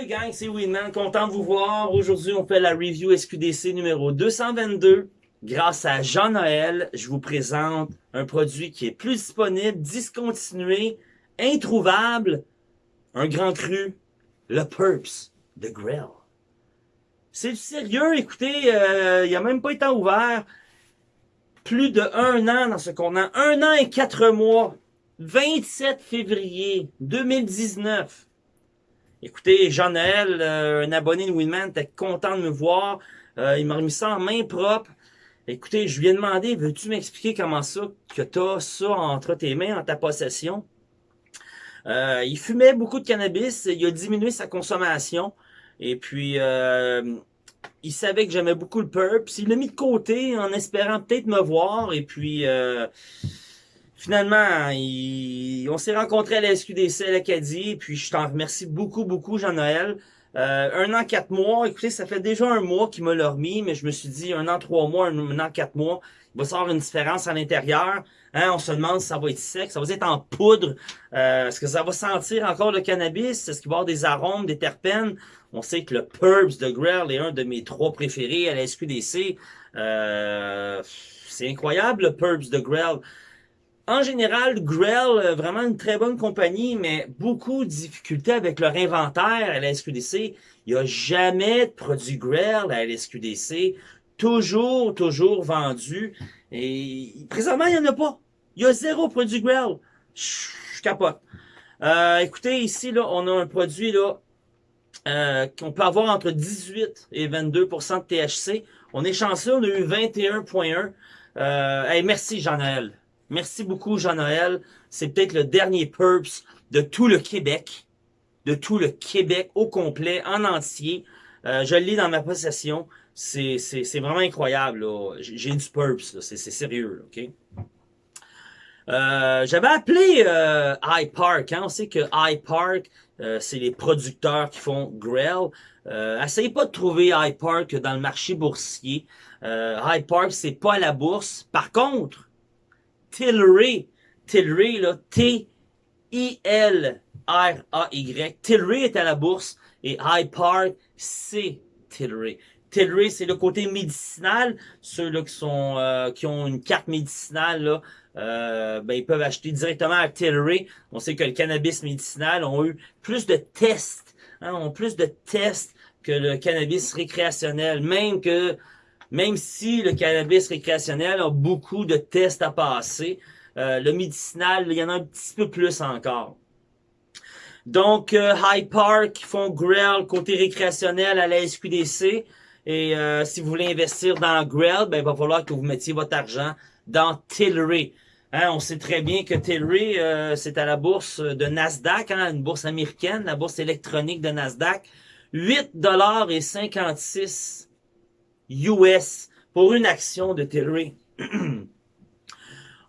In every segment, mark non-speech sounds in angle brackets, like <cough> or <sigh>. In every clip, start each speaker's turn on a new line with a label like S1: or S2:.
S1: Salut gang, c'est Winman, content de vous voir. Aujourd'hui, on fait la review SQDC numéro 222. Grâce à Jean-Noël, je vous présente un produit qui est plus disponible, discontinué, introuvable, un grand cru, le Purps de Grill. C'est sérieux, écoutez, euh, il a même pas été ouvert. Plus de un an dans ce contenant, un an et quatre mois, 27 février 2019. Écoutez, Jean-Noël, euh, un abonné de Winman, était content de me voir. Euh, il m'a remis ça en main propre. Écoutez, je lui ai demandé, veux-tu m'expliquer comment ça, que tu as ça entre tes mains, en ta possession? Euh, il fumait beaucoup de cannabis, il a diminué sa consommation. Et puis, il savait que j'aimais beaucoup le Purps. Il l'a mis de côté en espérant peut-être me voir. Et puis, Finalement, on s'est rencontrés à la SQDC à l'Acadie, puis je t'en remercie beaucoup, beaucoup, Jean-Noël. Euh, un an, quatre mois, écoutez, ça fait déjà un mois qu'il m'a leur mis, mais je me suis dit, un an, trois mois, un, an, quatre mois, il va avoir une différence à l'intérieur. Hein, on se demande si ça va être sec, ça va être en poudre, euh, est-ce que ça va sentir encore le cannabis, est-ce qu'il va y avoir des arômes, des terpènes? On sait que le Purbs de Grell est un de mes trois préférés à la SQDC. Euh, c'est incroyable, le Purbs de Grell. En général, Grell, euh, vraiment une très bonne compagnie, mais beaucoup de difficultés avec leur inventaire à la SQDC. Il n'y a jamais de produit Grell à la SQDC. Toujours, toujours vendu. Et présentement, il n'y en a pas. Il y a zéro produit Grell. Je capote. Euh, écoutez, ici, là, on a un produit là euh, qu'on peut avoir entre 18 et 22% de THC. On est chanceux, on a eu 21.1. Euh, merci Jean-Noël. Merci beaucoup, Jean-Noël. C'est peut-être le dernier Purps de tout le Québec. De tout le Québec au complet, en entier. Euh, je le lis dans ma possession. C'est vraiment incroyable. J'ai du Purps. C'est sérieux. ok? Euh, J'avais appelé euh, iPark. Hein? On sait que iPark, euh, c'est les producteurs qui font Grell. Euh, essayez pas de trouver iPark dans le marché boursier. Euh, iPark, c'est pas à la bourse. Par contre, Tilray. Tilray, là, T-I-L-R-A-Y. Tilray est à la bourse et High Park, c'est Tilray. Tilray, c'est le côté médicinal. Qui sont euh, qui ont une carte médicinale, là, euh, ben, ils peuvent acheter directement à Tilray. On sait que le cannabis médicinal ont eu plus de tests, hein, ont plus de tests que le cannabis récréationnel. Même que même si le cannabis récréationnel a beaucoup de tests à passer, euh, le médicinal, il y en a un petit peu plus encore. Donc, euh, High Park font Grell côté récréationnel à la SQDC. Et euh, si vous voulez investir dans Grell, ben, il va falloir que vous mettiez votre argent dans Tilray. Hein, on sait très bien que Tilray, c'est à la bourse de Nasdaq, hein, une bourse américaine, la bourse électronique de Nasdaq. 8,56 US pour une action de Tilray. <clears throat>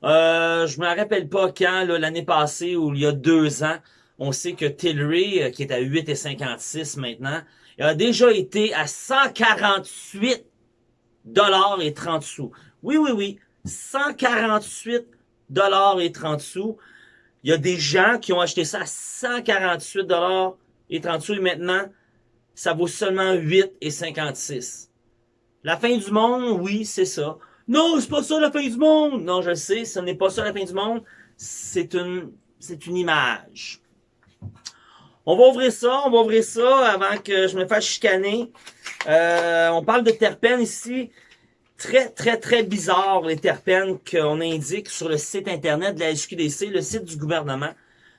S1: euh, je me rappelle pas quand, l'année passée ou il y a deux ans, on sait que Tilray, euh, qui est à 8,56 maintenant, a déjà été à 148 dollars et 30 sous. Oui, oui, oui, 148 dollars et 30 sous. Il y a des gens qui ont acheté ça à 148 dollars et 30 sous et maintenant, ça vaut seulement 8,56. La fin du monde, oui, c'est ça. Non, c'est pas ça la fin du monde. Non, je sais, ce n'est pas ça la fin du monde. C'est une, c'est une image. On va ouvrir ça, on va ouvrir ça avant que je me fasse chicaner. Euh, on parle de terpènes ici. Très, très, très bizarre les terpènes qu'on indique sur le site internet de la SQDC, le site du gouvernement.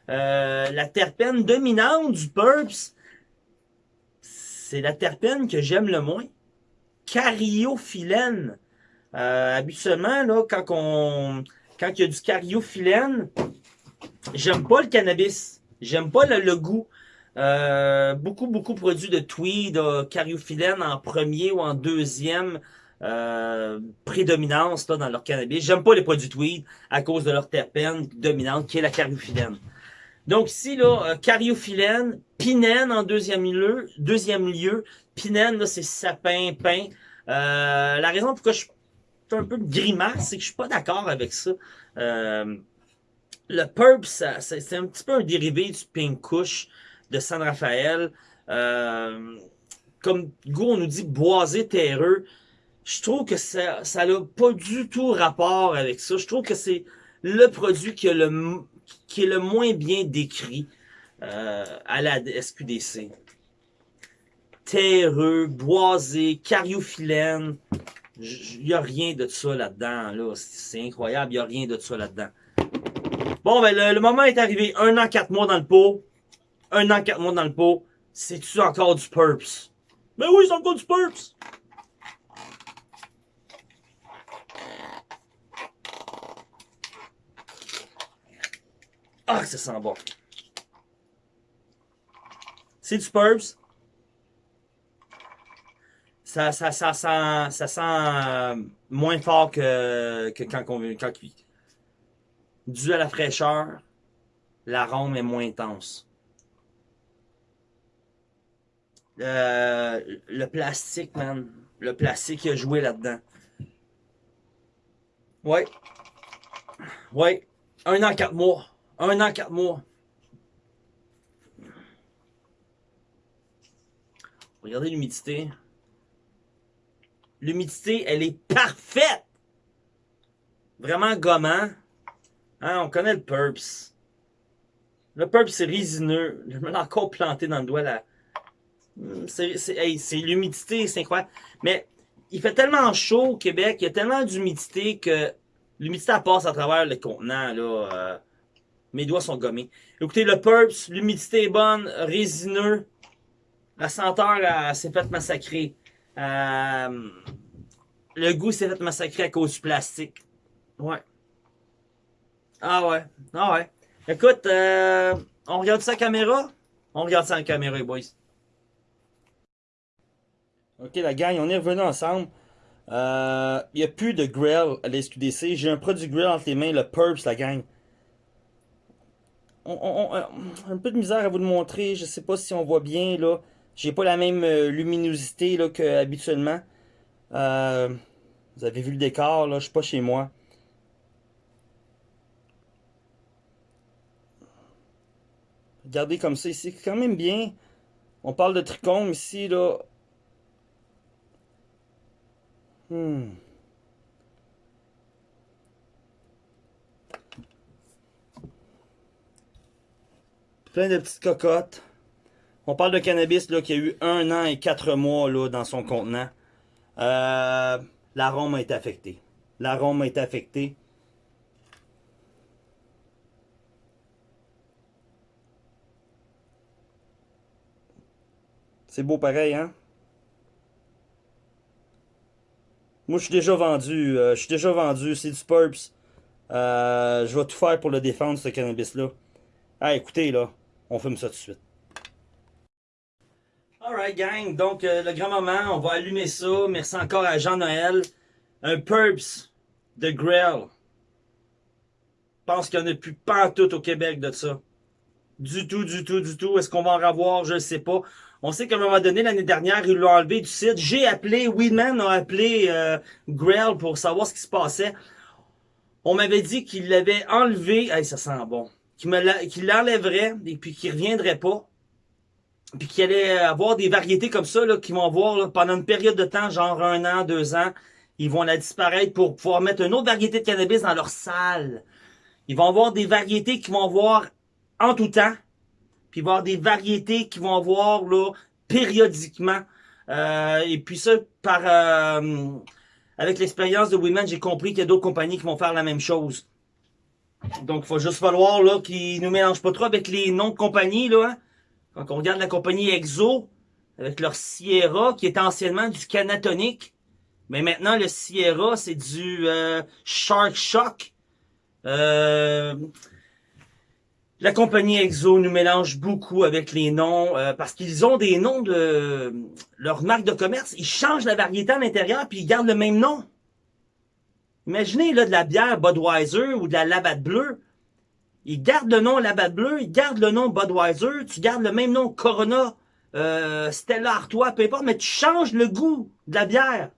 S1: Euh, la terpène dominante du PURPS, c'est la terpène que j'aime le moins cariophyllène. Euh, habituellement, là, quand on, quand il y a du cariophyllène, j'aime pas le cannabis. J'aime pas le, goût. Euh, beaucoup, beaucoup produits de tweed, euh, en premier ou en deuxième euh, prédominance là, dans leur cannabis. J'aime pas les produits tweed à cause de leur terpène dominante qui est la cariophyllène. Donc ici, là, euh, cariophyllène, pinène en deuxième lieu. Deuxième lieu. Pinène, là, c'est sapin, pain. Euh, la raison pourquoi je suis un peu grimace, c'est que je suis pas d'accord avec ça. Euh, le Purp, c'est un petit peu un dérivé du Pink Kush de San Rafael. Euh, comme goût, on nous dit boisé, terreux. Je trouve que ça ça n'a pas du tout rapport avec ça. Je trouve que c'est le produit qui, a le, qui est le moins bien décrit euh, à la SQDC. Terreux, boisé, cariophyllène. Il n'y a rien de ça là-dedans. Là. C'est incroyable, il n'y a rien de ça là-dedans. Bon, ben le, moment est arrivé. Un an, quatre mois dans le pot. Un an, quatre mois dans le pot. C'est-tu encore du Purps? Ben oui, c'est encore du Purps! Ah, ça sent bon. C'est du Purps. Ça, ça, ça, sent, ça sent euh, moins fort que, que quand, quand cuit. Dû à la fraîcheur, l'arôme est moins intense. Euh, le plastique, man. Le plastique a joué là-dedans. Ouais. Ouais. Un an, quatre mois. Un an, quatre mois. Regardez l'humidité. L'humidité, elle est parfaite. Vraiment gommant. Hein, on connaît le Purps. Le Purps, c'est résineux. Je me l'ai encore planté dans le doigt là. C'est l'humidité, c'est incroyable. Mais il fait tellement chaud au Québec, il y a tellement d'humidité que l'humidité passe à travers le contenant. Là, euh, mes doigts sont gommés. Écoutez, le Purps, l'humidité est bonne, résineux. La senteur s'est faite massacrer. Euh, le goût s'est fait massacrer à cause du plastique. Ouais. Ah ouais. Ah ouais. Écoute, euh, on regarde ça en caméra? On regarde ça en caméra, boys. Ok, la gang, on est revenu ensemble. Il euh, n'y a plus de grill à l'SQDC. J'ai un produit grill entre les mains, le Purps, la gang. A un peu de misère à vous le montrer. Je sais pas si on voit bien, là. J'ai pas la même euh, luminosité, là, qu'habituellement. Euh, vous avez vu le décor, là. Je suis pas chez moi. Regardez comme ça ici. quand même bien. On parle de trichome ici, là. Hmm. Plein de petites cocottes. On parle de cannabis là, qui a eu un an et quatre mois là, dans son contenant. Euh, L'arôme a été affecté. L'arôme a été affecté. C'est beau pareil, hein? Moi, je suis déjà vendu. Euh, je suis déjà vendu. C'est du Purps. Euh, je vais tout faire pour le défendre, ce cannabis-là. Ah, écoutez, là. On fume ça tout de suite. Alright, gang. Donc, euh, le grand moment, on va allumer ça. Merci encore à Jean-Noël. Un Purps de Grill. Je pense qu'il n'y en a plus pas tout au Québec de ça. Du tout, du tout, du tout. Est-ce qu'on va en avoir? Je ne sais pas. On sait qu'à un moment donné, l'année dernière, ils l'ont enlevé du site. J'ai appelé, Weedman a appelé euh, Grail pour savoir ce qui se passait. On m'avait dit qu'il l'avait enlevé. Hey, ça sent bon. Qu'il l'enlèverait et puis qu'il reviendrait pas. Puis qu'il allait avoir des variétés comme ça là, qui vont avoir pendant une période de temps, genre un an, deux ans. Ils vont la disparaître pour pouvoir mettre une autre variété de cannabis dans leur salle. Ils vont avoir des variétés qui vont avoir en tout temps puis il va y avoir des variétés qui vont avoir là, périodiquement. Euh, et puis ça, par euh, avec l'expérience de Women, j'ai compris qu'il y a d'autres compagnies qui vont faire la même chose. Donc, il va juste falloir là qu'ils nous mélangent pas trop avec les noms de compagnies. Là, hein. Quand on regarde la compagnie Exo, avec leur Sierra, qui était anciennement du Canatonic, mais maintenant, le Sierra, c'est du euh, Shark Shock. Euh, la compagnie Exo nous mélange beaucoup avec les noms euh, parce qu'ils ont des noms de leur marque de commerce. Ils changent la variété à l'intérieur puis ils gardent le même nom. Imaginez là de la bière Budweiser ou de la Labatt Bleu. Ils gardent le nom Labatt Bleu, ils gardent le nom Budweiser, tu gardes le même nom Corona, euh, Stella Artois, peu importe, mais tu changes le goût de la bière.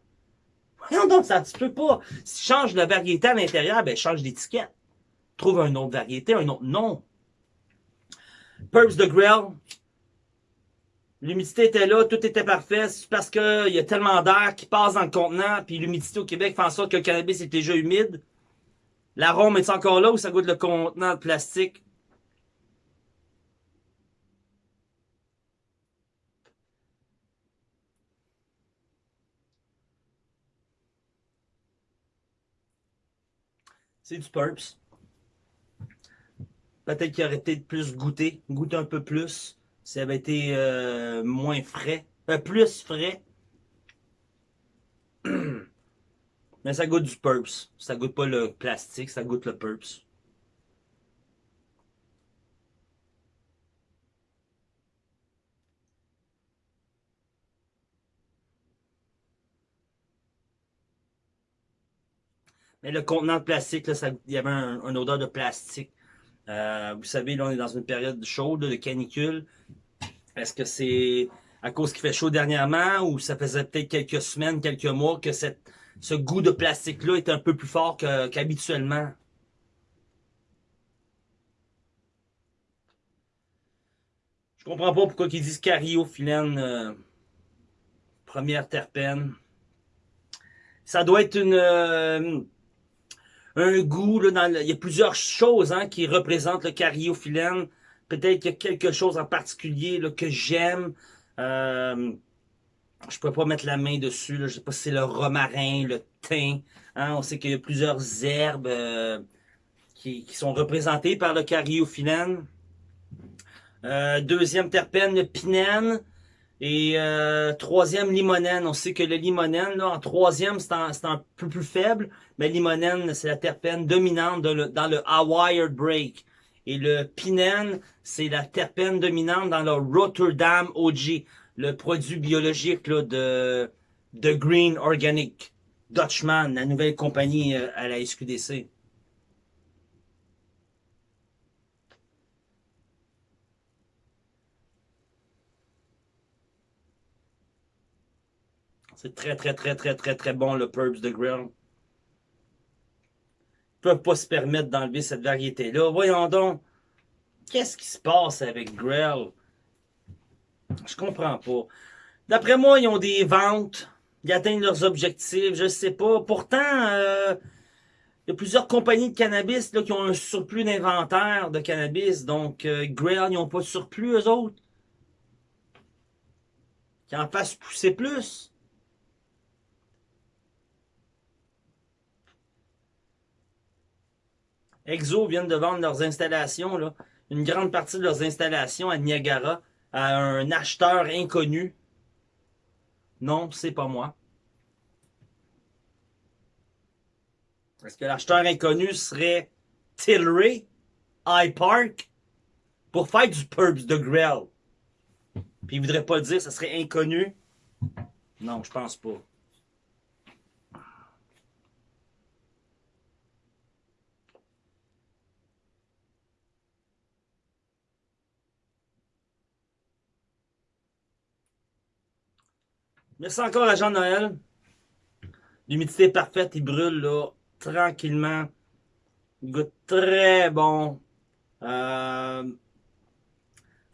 S1: Voyons donc, ça se peut pas. Si tu changes la variété à l'intérieur, ben change d'étiquette. Trouve un autre variété, un autre nom. Purps de Grill. L'humidité était là, tout était parfait. C'est parce qu'il y a tellement d'air qui passe dans le contenant, puis l'humidité au Québec fait en sorte que le cannabis est déjà humide. L'arôme est encore là ou ça goûte le contenant de plastique? C'est du Purps. Peut-être qu'il aurait été plus goûté, goûter un peu plus. Ça avait été euh, moins frais. Euh, plus frais. <clears throat> Mais ça goûte du Purps. Ça goûte pas le plastique, ça goûte le Purps. Mais le contenant de plastique, là, ça, il y avait un, une odeur de plastique. Euh, vous savez, là, on est dans une période chaude, de canicule. Est-ce que c'est à cause qu'il fait chaud dernièrement ou ça faisait peut-être quelques semaines, quelques mois que cette, ce goût de plastique-là est un peu plus fort qu'habituellement? Je comprends pas pourquoi ils disent cariophyllène, euh, première terpène. Ça doit être une... Euh, un goût. Là, dans il y a plusieurs choses hein, qui représentent le cariophyllène. Peut-être qu'il y a quelque chose en particulier là, que j'aime. Euh, je peux pas mettre la main dessus. Je sais pas si c'est le romarin, le thym. Hein. On sait qu'il y a plusieurs herbes euh, qui, sont représentées par le cariophyllène. Euh, deuxième terpène, le pinène. Et euh, troisième, limonène. On sait que le limonène, là, en troisième, c'est un, peu plus faible, mais limonène, c'est la terpène dominante dans le Hawaii Break. Et le pinène, c'est la terpène dominante dans le Rotterdam OG, le produit biologique de, de Green Organic. Dutchman, la nouvelle compagnie euh, à la SQDC. C'est très, très, très, très, très, très bon, le Purps de Grill. Peuvent pas se permettre d'enlever cette variété-là. Voyons donc. Qu'est-ce qui se passe avec Grill? Je comprends pas. D'après moi, ils ont des ventes. Ils atteignent leurs objectifs. Je sais pas. Pourtant, euh, il y a plusieurs compagnies de cannabis là, qui ont un surplus d'inventaire de cannabis. Donc, euh, Grill, ils n'ont pas de surplus, eux autres. Qui en fassent pousser plus. Exo viennent de vendre leurs installations, une grande partie de leurs installations à Niagara à un acheteur inconnu. Non, c'est pas moi. Est-ce que l'acheteur inconnu serait Tilray, High Park, pour faire du Purps de Grell? Puis il voudrait pas dire, ça serait inconnu? Non, je pense pas. Merci encore à Jean-Noël. L'humidité est parfaite, il brûle là, tranquillement. Il goûte très bon. Euh,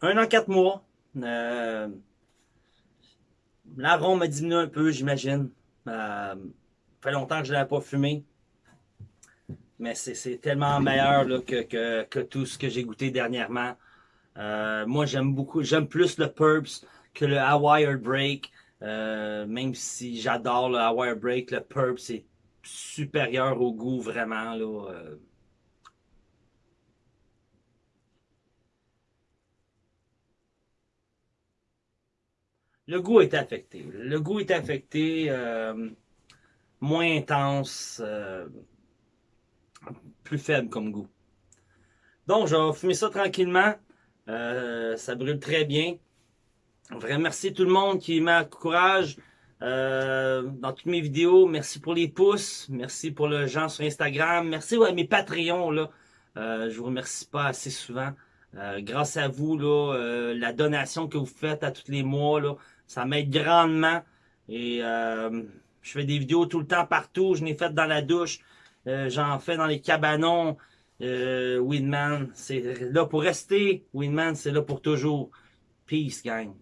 S1: un an, quatre mois. Euh, L'arôme a diminué un peu, j'imagine. Euh, fait longtemps que je ne l'avais pas fumé. Mais c'est tellement meilleur là, que, que, que, tout ce que j'ai goûté dernièrement. Euh, moi, j'aime beaucoup, j'aime plus le Purps que le Hawaii Break. Euh, même si j'adore le Hawaii Break, le Purp, c'est supérieur au goût vraiment. Euh. Le goût est affecté. Le goût est affecté, euh, moins intense, plus faible comme goût. Donc, je vais fumer ça tranquillement. ça brûle très bien. Vraiment, merci tout le monde qui m'encourage euh, dans toutes mes vidéos. Merci pour les pouces. Merci pour le gens sur Instagram. Merci à mes Patreons. Là. Euh, je vous remercie pas assez souvent. Euh, grâce à vous, là, euh, la donation que vous faites à tous les mois, là, ça m'aide grandement. Et euh, je fais des vidéos tout le temps partout. Je n'ai fait dans la douche. J'en fais dans les cabanons. Winman, c'est là pour rester. Winman, c'est là pour toujours. Peace, gang.